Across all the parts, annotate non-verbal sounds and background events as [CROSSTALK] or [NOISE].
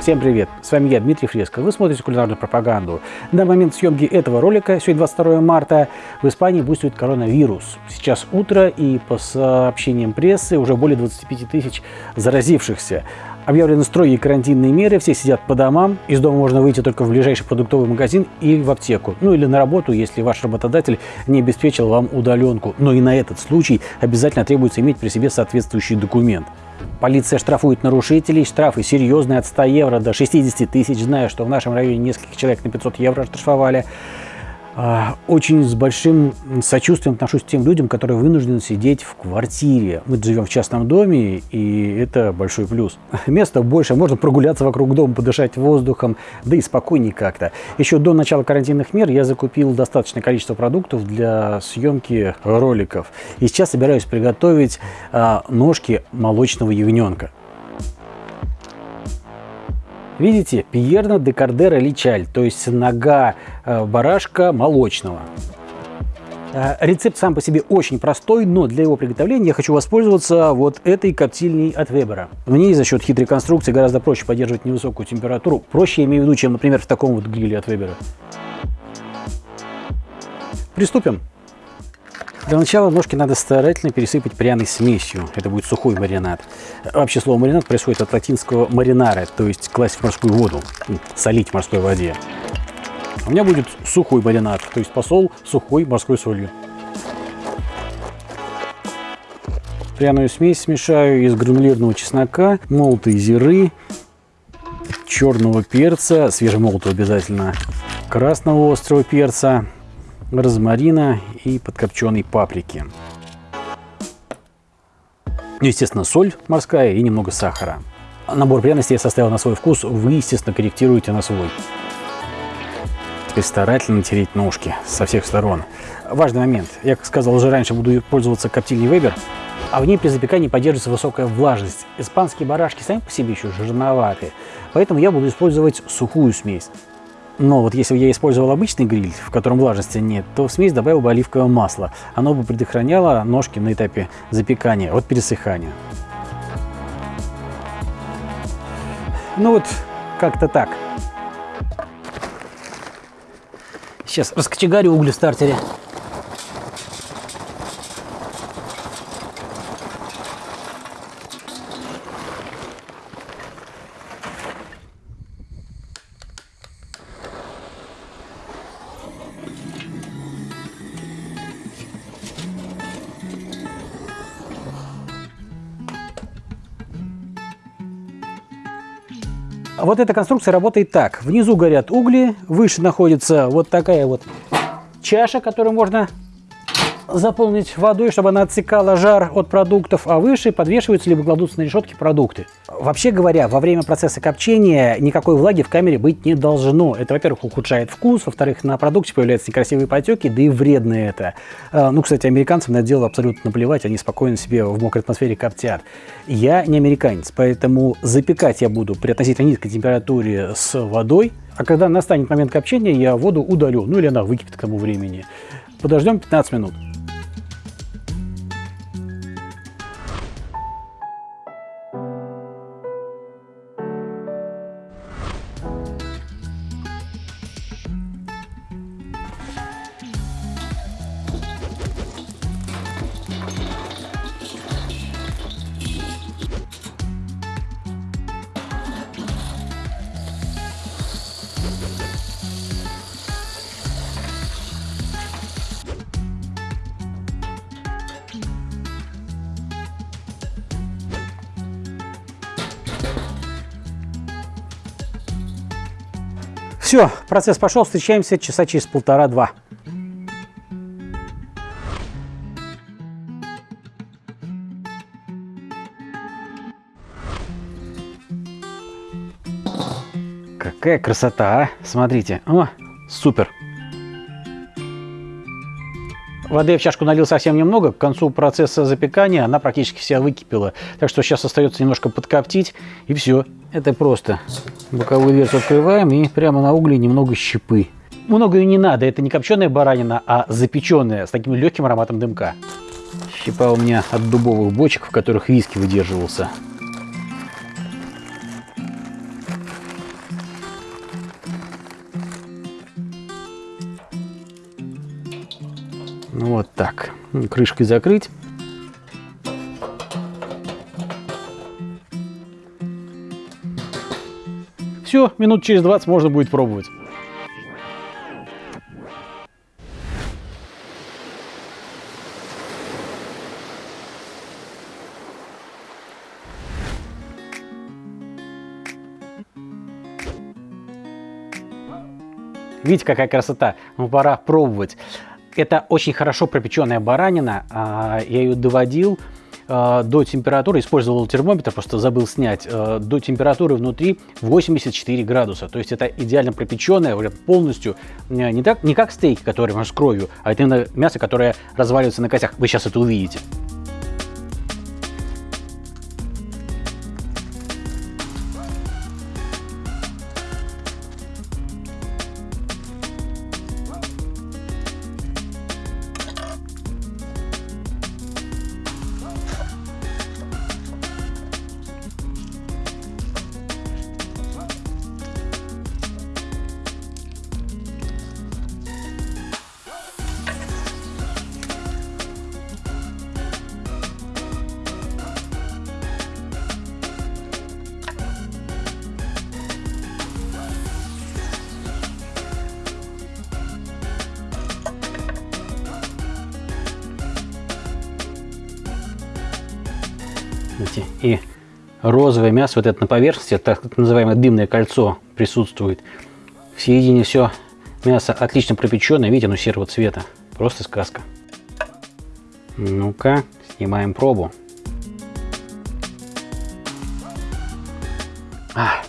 Всем привет! С вами я, Дмитрий Фреско. Вы смотрите кулинарную пропаганду. На момент съемки этого ролика, сегодня 22 марта, в Испании буйствует коронавирус. Сейчас утро и по сообщениям прессы уже более 25 тысяч заразившихся. Объявлены строгие карантинные меры, все сидят по домам. Из дома можно выйти только в ближайший продуктовый магазин или в аптеку. Ну или на работу, если ваш работодатель не обеспечил вам удаленку. Но и на этот случай обязательно требуется иметь при себе соответствующий документ. Полиция штрафует нарушителей, штрафы серьезные, от 100 евро до 60 тысяч. Знаю, что в нашем районе нескольких человек на 500 евро штрафовали. А, очень с большим сочувствием отношусь к тем людям, которые вынуждены сидеть в квартире. Мы живем в частном доме, и это большой плюс. [LAUGHS] Места больше, можно прогуляться вокруг дома, подышать воздухом, да и спокойнее как-то. Еще до начала карантинных мер я закупил достаточное количество продуктов для съемки роликов. И сейчас собираюсь приготовить а, ножки молочного ягненка. Видите, пьерна де кардера личаль, то есть нога барашка молочного. Э, рецепт сам по себе очень простой, но для его приготовления я хочу воспользоваться вот этой коптильней от Вебера. В ней за счет хитрой конструкции гораздо проще поддерживать невысокую температуру. Проще, я имею в виду, чем, например, в таком вот гриле от Вебера. Приступим. Для начала ножки надо старательно пересыпать пряной смесью. Это будет сухой маринад. Вообще слово маринад происходит от латинского маринара, то есть класть в морскую воду, солить в морской воде. У меня будет сухой маринад, то есть посол сухой морской солью. Пряную смесь смешаю из гранулированного чеснока, молотой зиры, черного перца, свежемолотого обязательно, красного острого перца, розмарина и подкопченой паприки. Ну, естественно, соль морская и немного сахара. Набор пряностей я составил на свой вкус, вы, естественно, корректируете на свой. Теперь старательно тереть ножки со всех сторон. Важный момент. Я, как сказал уже раньше, буду пользоваться коптильней Weber, а в ней при запекании поддерживается высокая влажность. Испанские барашки сами по себе еще жирноватые, поэтому я буду использовать сухую смесь. Но вот если я использовал обычный гриль, в котором влажности нет, то в смесь добавил бы оливковое масло. Оно бы предохраняло ножки на этапе запекания от пересыхания. Ну вот, как-то так. Сейчас раскочегарю угли в стартере. Вот эта конструкция работает так. Внизу горят угли, выше находится вот такая вот чаша, которую можно заполнить водой, чтобы она отсекала жар от продуктов, а выше подвешиваются либо кладутся на решетки продукты. Вообще говоря, во время процесса копчения никакой влаги в камере быть не должно. Это, во-первых, ухудшает вкус, во-вторых, на продукте появляются некрасивые потеки, да и вредно это. А, ну, кстати, американцам на это дело абсолютно наплевать, они спокойно себе в мокрой атмосфере коптят. Я не американец, поэтому запекать я буду при относительно низкой температуре с водой, а когда настанет момент копчения, я воду удалю, ну или она выкипит к тому времени. Подождем 15 минут. Все, процесс пошел, встречаемся часа через полтора-два. Какая красота, а? Смотрите. О, супер. Воды я в чашку налил совсем немного, к концу процесса запекания она практически вся выкипела. Так что сейчас остается немножко подкоптить и все. Это просто. Боковую дверцу открываем и прямо на угле немного щепы. Много и не надо, это не копченая баранина, а запеченная, с таким легким ароматом дымка. Щепа у меня от дубовых бочек, в которых виски выдерживался. Ну, вот так. Крышкой закрыть. Минут через 20 можно будет пробовать. Видите, какая красота? Ну, пора пробовать. Это очень хорошо пропеченная баранина. А, я ее доводил а, до температуры, использовал термометр, просто забыл снять, а, до температуры внутри 84 градуса. То есть это идеально пропеченное, полностью, не, так, не как стейки, которые с кровью, а это именно мясо, которое разваливается на костях. Вы сейчас это увидите. И розовое мясо, вот это на поверхности, так называемое дымное кольцо присутствует. В середине все мясо отлично пропеченное, видите, оно серого цвета. Просто сказка. Ну-ка, снимаем пробу. А,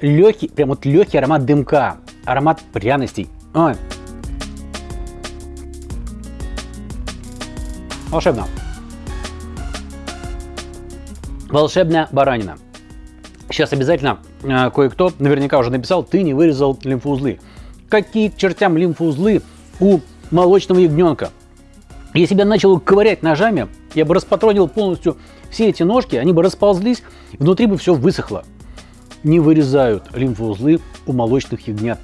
легкий, прям вот легкий аромат дымка, аромат пряностей. Ой. Волшебно волшебная баранина. Сейчас обязательно э, кое-кто наверняка уже написал, ты не вырезал лимфоузлы. Какие чертям лимфоузлы у молочного ягненка? Если бы я начал ковырять ножами, я бы распатронил полностью все эти ножки, они бы расползлись, внутри бы все высохло. Не вырезают лимфоузлы у молочных ягнят.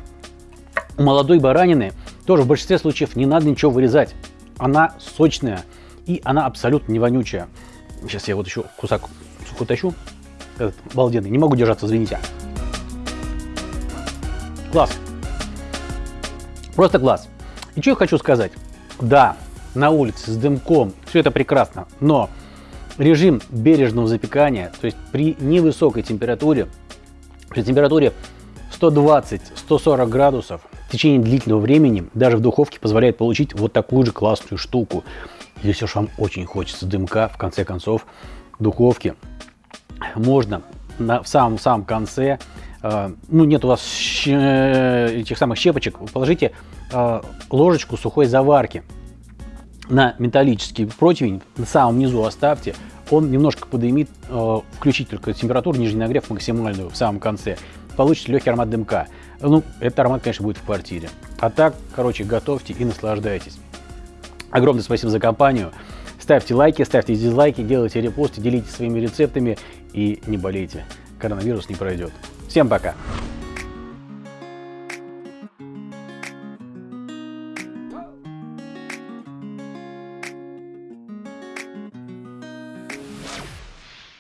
У молодой баранины тоже в большинстве случаев не надо ничего вырезать. Она сочная и она абсолютно не вонючая. Сейчас я вот еще кусок сухой тащу. Этот обалденный. Не могу держаться, извините. Класс. Просто класс. И что я хочу сказать. Да, на улице с дымком все это прекрасно, но режим бережного запекания, то есть при невысокой температуре, при температуре 120-140 градусов в течение длительного времени даже в духовке позволяет получить вот такую же классную штуку. Если уж вам очень хочется дымка, в конце концов, духовки можно на, в самом-самом конце, э, ну нет у вас этих самых щепочек, положите э, ложечку сухой заварки на металлический противень, на самом низу оставьте, он немножко подымит, э, включить только температуру, нижний нагрев максимальную в самом конце, получите легкий аромат дымка. Ну, этот аромат, конечно, будет в квартире. А так, короче, готовьте и наслаждайтесь. Огромное спасибо за компанию. Ставьте лайки, ставьте дизлайки, делайте репосты, делитесь своими рецептами и не болейте. Коронавирус не пройдет. Всем пока!